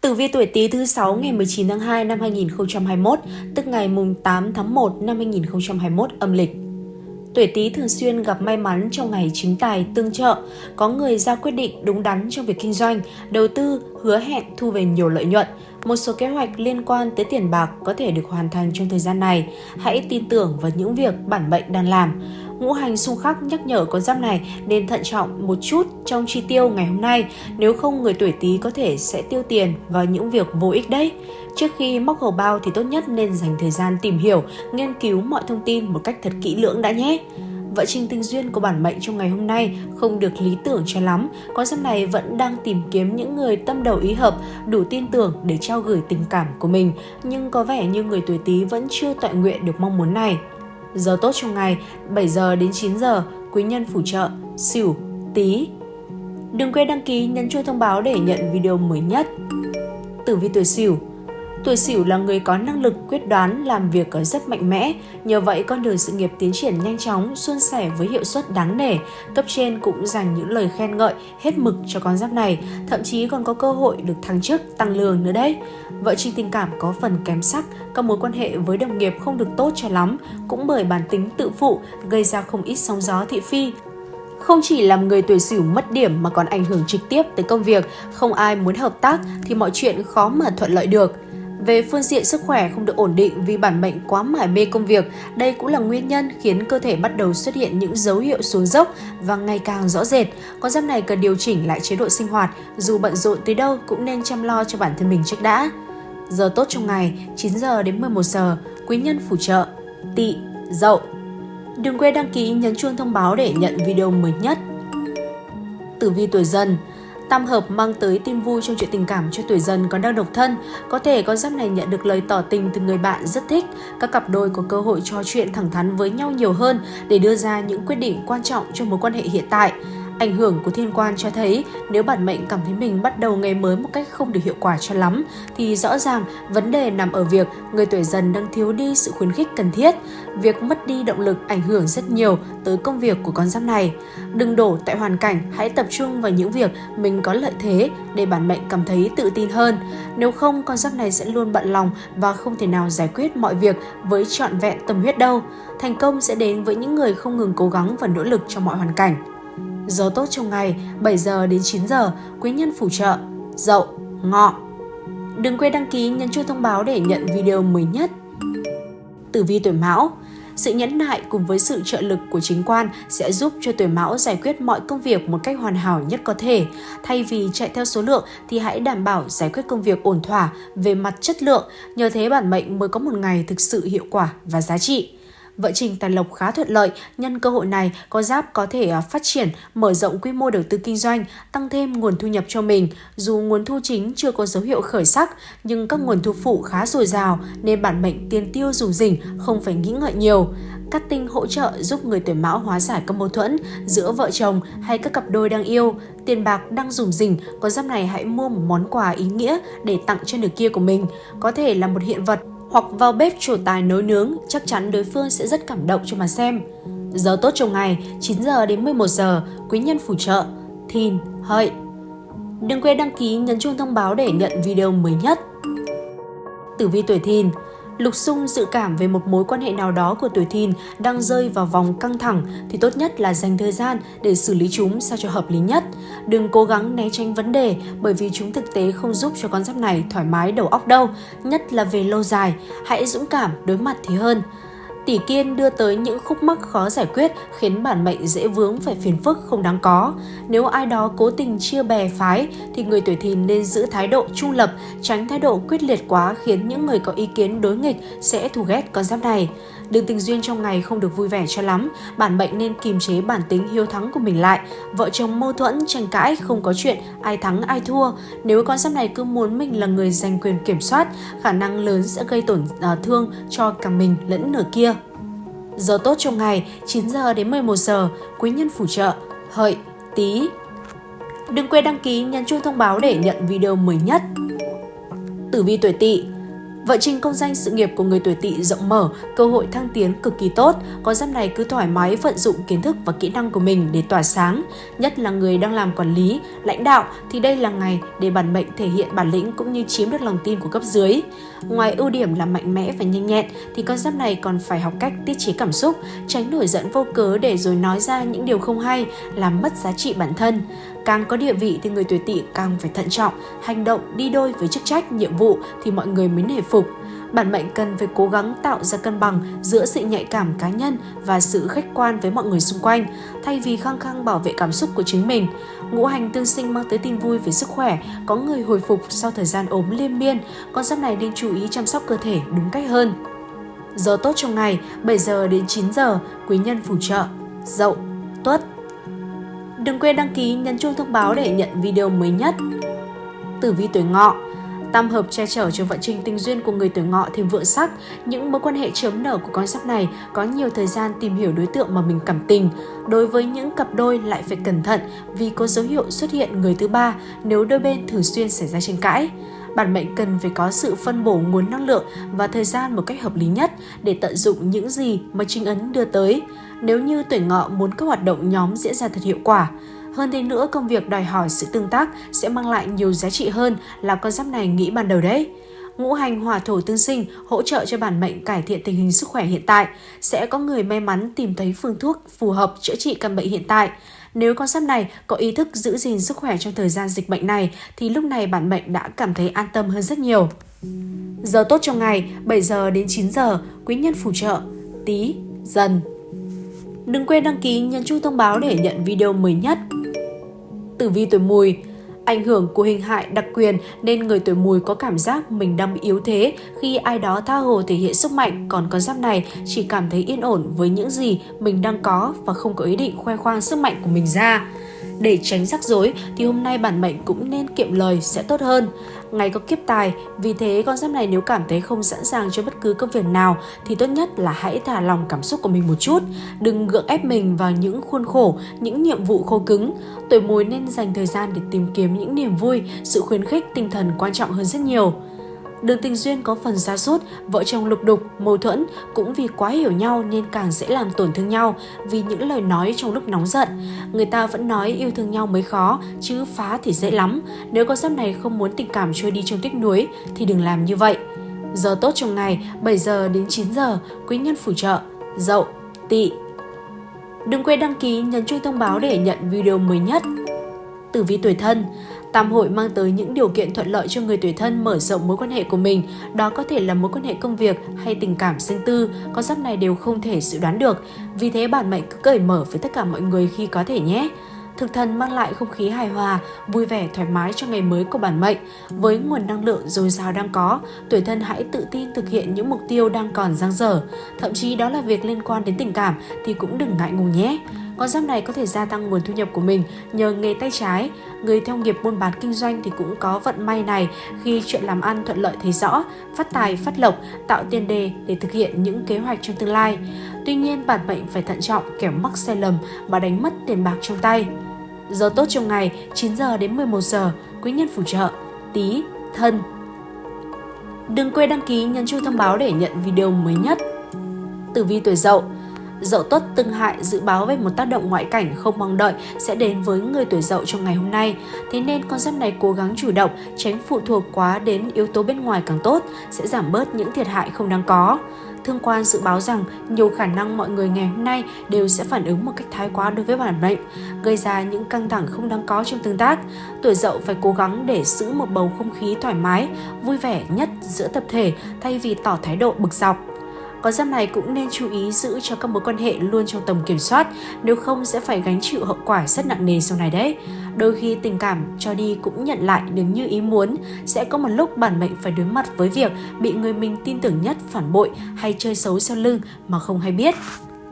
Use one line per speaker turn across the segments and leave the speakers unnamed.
Tử vi tuổi Tý thứ 6 ngày 19 tháng 2 năm 2021, tức ngày mùng 8 tháng 1 năm 2021 âm lịch. Tuổi Tý thường xuyên gặp may mắn trong ngày chính tài tương trợ, có người ra quyết định đúng đắn trong việc kinh doanh, đầu tư, hứa hẹn thu về nhiều lợi nhuận. Một số kế hoạch liên quan tới tiền bạc có thể được hoàn thành trong thời gian này. Hãy tin tưởng vào những việc bản mệnh đang làm ngũ hành xung khắc nhắc nhở con giáp này nên thận trọng một chút trong chi tiêu ngày hôm nay, nếu không người tuổi Tý có thể sẽ tiêu tiền vào những việc vô ích đấy. Trước khi móc hầu bao thì tốt nhất nên dành thời gian tìm hiểu, nghiên cứu mọi thông tin một cách thật kỹ lưỡng đã nhé. Vợ trình tình duyên của bản mệnh trong ngày hôm nay không được lý tưởng cho lắm. Con giáp này vẫn đang tìm kiếm những người tâm đầu ý hợp, đủ tin tưởng để trao gửi tình cảm của mình. Nhưng có vẻ như người tuổi Tý vẫn chưa tọa nguyện được mong muốn này. Giờ tốt trong ngày 7 giờ đến 9 giờ, quý nhân phù trợ, xỉu, tý Đừng quên đăng ký nhấn chuông thông báo để nhận video mới nhất. Tử vi tuổi xỉu Tuổi Sửu là người có năng lực quyết đoán, làm việc ở rất mạnh mẽ, nhờ vậy con đường sự nghiệp tiến triển nhanh chóng, suôn sẻ với hiệu suất đáng nể. Cấp trên cũng dành những lời khen ngợi hết mực cho con giáp này, thậm chí còn có cơ hội được thăng chức, tăng lương nữa đấy. Vợ trình tình cảm có phần kém sắc, các mối quan hệ với đồng nghiệp không được tốt cho lắm, cũng bởi bản tính tự phụ gây ra không ít sóng gió thị phi, không chỉ làm người tuổi sửu mất điểm mà còn ảnh hưởng trực tiếp tới công việc, không ai muốn hợp tác thì mọi chuyện khó mà thuận lợi được. Về phương diện sức khỏe không được ổn định vì bản mệnh quá mải mê công việc, đây cũng là nguyên nhân khiến cơ thể bắt đầu xuất hiện những dấu hiệu xuống dốc và ngày càng rõ rệt. Con giáp này cần điều chỉnh lại chế độ sinh hoạt, dù bận rộn tới đâu cũng nên chăm lo cho bản thân mình trước đã. Giờ tốt trong ngày 9 giờ đến 11 giờ, quý nhân phù trợ, tỵ, dậu. Đừng quên đăng ký nhấn chuông thông báo để nhận video mới nhất. Tử vi tuổi dần Tam hợp mang tới tin vui trong chuyện tình cảm cho tuổi dần còn đang độc thân. Có thể con giáp này nhận được lời tỏ tình từ người bạn rất thích. Các cặp đôi có cơ hội trò chuyện thẳng thắn với nhau nhiều hơn để đưa ra những quyết định quan trọng cho mối quan hệ hiện tại. Ảnh hưởng của thiên quan cho thấy nếu bản mệnh cảm thấy mình bắt đầu ngày mới một cách không được hiệu quả cho lắm thì rõ ràng vấn đề nằm ở việc người tuổi dần đang thiếu đi sự khuyến khích cần thiết. Việc mất đi động lực ảnh hưởng rất nhiều tới công việc của con giáp này. Đừng đổ tại hoàn cảnh, hãy tập trung vào những việc mình có lợi thế để bản mệnh cảm thấy tự tin hơn. Nếu không, con giáp này sẽ luôn bận lòng và không thể nào giải quyết mọi việc với trọn vẹn tâm huyết đâu. Thành công sẽ đến với những người không ngừng cố gắng và nỗ lực trong mọi hoàn cảnh. Giờ tốt trong ngày 7 giờ đến 9 giờ, quý nhân phù trợ, dậu, ngọ. Đừng quên đăng ký nhấn chuông thông báo để nhận video mới nhất. Tử vi tuổi Mão sự nhẫn nại cùng với sự trợ lực của chính quan sẽ giúp cho tuổi mão giải quyết mọi công việc một cách hoàn hảo nhất có thể. Thay vì chạy theo số lượng thì hãy đảm bảo giải quyết công việc ổn thỏa về mặt chất lượng, nhờ thế bản mệnh mới có một ngày thực sự hiệu quả và giá trị. Vợ Trình Tài Lộc khá thuận lợi, nhân cơ hội này có giáp có thể à, phát triển, mở rộng quy mô đầu tư kinh doanh, tăng thêm nguồn thu nhập cho mình. Dù nguồn thu chính chưa có dấu hiệu khởi sắc, nhưng các nguồn thu phụ khá dồi dào nên bản mệnh tiền tiêu dùng rỉnh, không phải nghĩ ngợi nhiều. Cắt tinh hỗ trợ giúp người tuổi mão hóa giải các mâu thuẫn giữa vợ chồng hay các cặp đôi đang yêu. Tiền bạc đang dùng rỉnh, có giáp này hãy mua một món quà ý nghĩa để tặng cho nửa kia của mình. Có thể là một hiện vật hoặc vào bếp trổ tài nấu nướng, chắc chắn đối phương sẽ rất cảm động cho mà xem. Giờ tốt trong ngày 9 giờ đến 11 giờ, quý nhân phù trợ, thìn, hợi. Đừng quên đăng ký nhấn chuông thông báo để nhận video mới nhất. Tử vi tuổi thìn Lục xung dự cảm về một mối quan hệ nào đó của tuổi thìn đang rơi vào vòng căng thẳng thì tốt nhất là dành thời gian để xử lý chúng sao cho hợp lý nhất. Đừng cố gắng né tránh vấn đề bởi vì chúng thực tế không giúp cho con giáp này thoải mái đầu óc đâu, nhất là về lâu dài. Hãy dũng cảm đối mặt thì hơn. Tỷ kiên đưa tới những khúc mắc khó giải quyết khiến bản mệnh dễ vướng phải phiền phức không đáng có. Nếu ai đó cố tình chia bè phái thì người tuổi thìn nên giữ thái độ trung lập, tránh thái độ quyết liệt quá khiến những người có ý kiến đối nghịch sẽ thù ghét con giáp này. Đường tình duyên trong ngày không được vui vẻ cho lắm, bản mệnh nên kiềm chế bản tính hiếu thắng của mình lại. Vợ chồng mâu thuẫn, tranh cãi, không có chuyện ai thắng ai thua. Nếu con giáp này cứ muốn mình là người giành quyền kiểm soát, khả năng lớn sẽ gây tổn à, thương cho cả mình lẫn nửa kia. Giờ tốt trong ngày 9 giờ đến 11 giờ, quý nhân phù trợ, hợi, tí. Đừng quên đăng ký nhấn chuông thông báo để nhận video mới nhất. Tử vi tuổi tỵ vợ trình công danh sự nghiệp của người tuổi tỵ rộng mở, cơ hội thăng tiến cực kỳ tốt. Con giáp này cứ thoải mái vận dụng kiến thức và kỹ năng của mình để tỏa sáng. Nhất là người đang làm quản lý, lãnh đạo thì đây là ngày để bản mệnh thể hiện bản lĩnh cũng như chiếm được lòng tin của cấp dưới. Ngoài ưu điểm là mạnh mẽ và nhanh nhẹn thì con giáp này còn phải học cách tiết chế cảm xúc, tránh nổi giận vô cớ để rồi nói ra những điều không hay, làm mất giá trị bản thân. Càng có địa vị thì người tuổi tỵ càng phải thận trọng, hành động đi đôi với chức trách, nhiệm vụ thì mọi người mới nể phục. Bản mệnh cần phải cố gắng tạo ra cân bằng giữa sự nhạy cảm cá nhân và sự khách quan với mọi người xung quanh, thay vì khăng khăng bảo vệ cảm xúc của chính mình. Ngũ hành tương sinh mang tới tin vui về sức khỏe, có người hồi phục sau thời gian ốm liên miên, con giáp này nên chú ý chăm sóc cơ thể đúng cách hơn. Giờ tốt trong ngày 7 giờ đến 9 giờ, quý nhân phù trợ, dậu, tuất. Đừng quên đăng ký, nhấn chuông thông báo để nhận video mới nhất. Tử vi tuổi ngọ Tam hợp che chở cho vận trình tình duyên của người tuổi ngọ thêm vượng sắc. Những mối quan hệ chớm nở của con giáp này có nhiều thời gian tìm hiểu đối tượng mà mình cảm tình. Đối với những cặp đôi lại phải cẩn thận vì có dấu hiệu xuất hiện người thứ ba nếu đôi bên thường xuyên xảy ra tranh cãi. Bản mệnh cần phải có sự phân bổ nguồn năng lượng và thời gian một cách hợp lý nhất để tận dụng những gì mà trinh ấn đưa tới. Nếu như tuổi ngọ muốn các hoạt động nhóm diễn ra thật hiệu quả, hơn thế nữa, công việc đòi hỏi sự tương tác sẽ mang lại nhiều giá trị hơn là con giáp này nghĩ ban đầu đấy. Ngũ hành hỏa thổ tương sinh hỗ trợ cho bản mệnh cải thiện tình hình sức khỏe hiện tại. Sẽ có người may mắn tìm thấy phương thuốc phù hợp chữa trị căn bệnh hiện tại. Nếu con giáp này có ý thức giữ gìn sức khỏe trong thời gian dịch bệnh này thì lúc này bản mệnh đã cảm thấy an tâm hơn rất nhiều. Giờ tốt trong ngày 7 giờ đến 9 giờ, quý nhân phù trợ, tí, dần. Đừng quên đăng ký nhấn chuông thông báo để nhận video mới nhất tử vi tuổi mùi. Ảnh hưởng của hình hại đặc quyền nên người tuổi mùi có cảm giác mình đang bị yếu thế khi ai đó tha hồ thể hiện sức mạnh, còn con giáp này chỉ cảm thấy yên ổn với những gì mình đang có và không có ý định khoe khoang sức mạnh của mình ra. Để tránh rắc rối thì hôm nay bản mệnh cũng nên kiệm lời sẽ tốt hơn. Ngày có kiếp tài, vì thế con giáp này nếu cảm thấy không sẵn sàng cho bất cứ công việc nào thì tốt nhất là hãy thả lòng cảm xúc của mình một chút. Đừng gượng ép mình vào những khuôn khổ, những nhiệm vụ khô cứng. Tuổi mùi nên dành thời gian để tìm kiếm những niềm vui, sự khuyến khích tinh thần quan trọng hơn rất nhiều. Đường tình duyên có phần xa sút vợ chồng lục đục, mâu thuẫn cũng vì quá hiểu nhau nên càng dễ làm tổn thương nhau vì những lời nói trong lúc nóng giận. Người ta vẫn nói yêu thương nhau mới khó, chứ phá thì dễ lắm. Nếu con giáp này không muốn tình cảm trôi đi trong tích núi thì đừng làm như vậy. Giờ tốt trong ngày 7 giờ đến 9 giờ, quý nhân phù trợ, dậu, tỵ. Đừng quên đăng ký nhấn chuông thông báo để nhận video mới nhất. Tử vi tuổi thân Tam hội mang tới những điều kiện thuận lợi cho người tuổi thân mở rộng mối quan hệ của mình. Đó có thể là mối quan hệ công việc hay tình cảm riêng tư, con giáp này đều không thể dự đoán được. Vì thế bản mệnh cứ cởi mở với tất cả mọi người khi có thể nhé. Thực thần mang lại không khí hài hòa, vui vẻ, thoải mái cho ngày mới của bản mệnh. Với nguồn năng lượng dồi dào đang có, tuổi thân hãy tự tin thực hiện những mục tiêu đang còn dang dở. Thậm chí đó là việc liên quan đến tình cảm thì cũng đừng ngại ngùng nhé. Con giáp này có thể gia tăng nguồn thu nhập của mình nhờ nghề tay trái. Người theo nghiệp buôn bán kinh doanh thì cũng có vận may này khi chuyện làm ăn thuận lợi thấy rõ, phát tài, phát lộc, tạo tiền đề để thực hiện những kế hoạch trong tương lai. Tuy nhiên, bản mệnh phải thận trọng kẻo mắc sai lầm mà đánh mất tiền bạc trong tay. Giờ tốt trong ngày 9 giờ đến 11 giờ, quý nhân phù trợ, tí, thân. Đừng quên đăng ký nhấn chuông thông báo để nhận video mới nhất. Tử vi tuổi dậu Dậu tuất tương hại dự báo về một tác động ngoại cảnh không mong đợi sẽ đến với người tuổi dậu trong ngày hôm nay. Thế nên con giáp này cố gắng chủ động, tránh phụ thuộc quá đến yếu tố bên ngoài càng tốt, sẽ giảm bớt những thiệt hại không đáng có. Thương quan dự báo rằng nhiều khả năng mọi người ngày hôm nay đều sẽ phản ứng một cách thái quá đối với bản mệnh, gây ra những căng thẳng không đáng có trong tương tác. Tuổi dậu phải cố gắng để giữ một bầu không khí thoải mái, vui vẻ nhất giữa tập thể thay vì tỏ thái độ bực dọc có giáp này cũng nên chú ý giữ cho các mối quan hệ luôn trong tầm kiểm soát, nếu không sẽ phải gánh chịu hậu quả rất nặng nề sau này đấy. Đôi khi tình cảm cho đi cũng nhận lại được như ý muốn, sẽ có một lúc bản mệnh phải đối mặt với việc bị người mình tin tưởng nhất phản bội hay chơi xấu sau lưng mà không hay biết.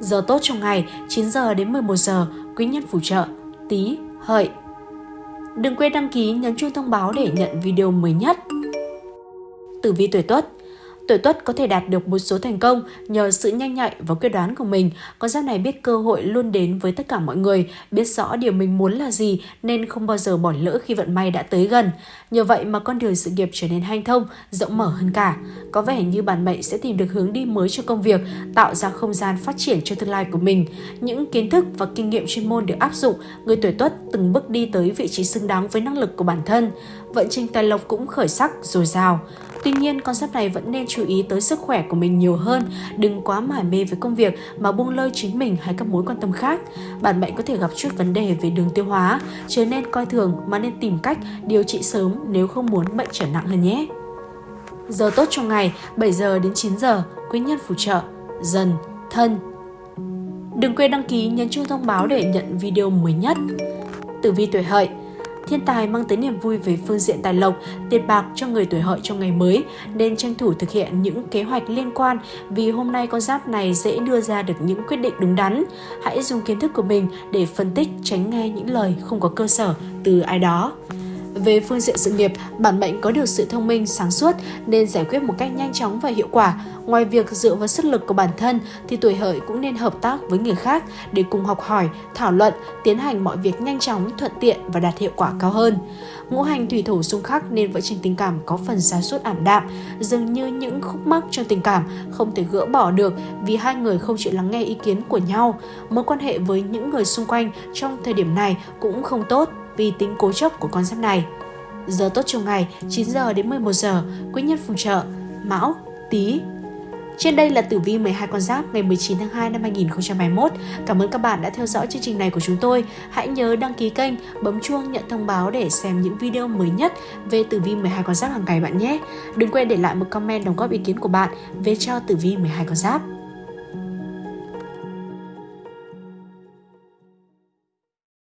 Giờ tốt trong ngày 9 giờ đến 11 giờ, quý nhân phù trợ, tí, hợi. Đừng quên đăng ký nhấn chuông thông báo để nhận video mới nhất. Tử vi tuổi Tuất Tuổi tuất có thể đạt được một số thành công nhờ sự nhanh nhạy và quyết đoán của mình. Con giáp này biết cơ hội luôn đến với tất cả mọi người, biết rõ điều mình muốn là gì nên không bao giờ bỏ lỡ khi vận may đã tới gần. Nhờ vậy mà con đường sự nghiệp trở nên hanh thông, rộng mở hơn cả. Có vẻ như bản mệnh sẽ tìm được hướng đi mới cho công việc, tạo ra không gian phát triển cho tương lai của mình. Những kiến thức và kinh nghiệm chuyên môn được áp dụng, người tuổi tuất từng bước đi tới vị trí xứng đáng với năng lực của bản thân. Vận trình tài lộc cũng khởi sắc, dồi dào. Tuy nhiên, con này vẫn nên chú ý tới sức khỏe của mình nhiều hơn, đừng quá mải mê với công việc mà buông lơi chính mình hay các mối quan tâm khác. Bản bệnh có thể gặp chút vấn đề về đường tiêu hóa, chứ nên coi thường mà nên tìm cách điều trị sớm nếu không muốn bệnh trở nặng hơn nhé. Giờ tốt trong ngày 7 giờ đến 9 giờ, quý nhân phù trợ, dần, thân. Đừng quên đăng ký nhấn chuông thông báo để nhận video mới nhất. Tử vi tuổi hợi Thiên tài mang tới niềm vui về phương diện tài lộc, tiền bạc cho người tuổi hợi trong ngày mới, nên tranh thủ thực hiện những kế hoạch liên quan vì hôm nay con giáp này dễ đưa ra được những quyết định đúng đắn. Hãy dùng kiến thức của mình để phân tích tránh nghe những lời không có cơ sở từ ai đó. Về phương diện sự nghiệp, bản mệnh có được sự thông minh, sáng suốt nên giải quyết một cách nhanh chóng và hiệu quả. Ngoài việc dựa vào sức lực của bản thân thì tuổi hợi cũng nên hợp tác với người khác để cùng học hỏi, thảo luận, tiến hành mọi việc nhanh chóng, thuận tiện và đạt hiệu quả cao hơn. Ngũ hành thủy thủ xung khắc nên vợ chồng tình cảm có phần xa suốt ảm đạm, dường như những khúc mắc trong tình cảm không thể gỡ bỏ được vì hai người không chịu lắng nghe ý kiến của nhau. Mối quan hệ với những người xung quanh trong thời điểm này cũng không tốt vì tính cố chấp của con giáp này. Giờ tốt trong ngày 9 giờ đến 11 giờ, quý nhân phù trợ Mão, Tý. Trên đây là tử vi 12 con giáp ngày 19 tháng 2 năm 2021. Cảm ơn các bạn đã theo dõi chương trình này của chúng tôi. Hãy nhớ đăng ký kênh, bấm chuông nhận thông báo để xem những video mới nhất về tử vi 12 con giáp hàng ngày bạn nhé. Đừng quên để lại một comment đóng góp ý kiến của bạn về cho tử vi 12 con giáp.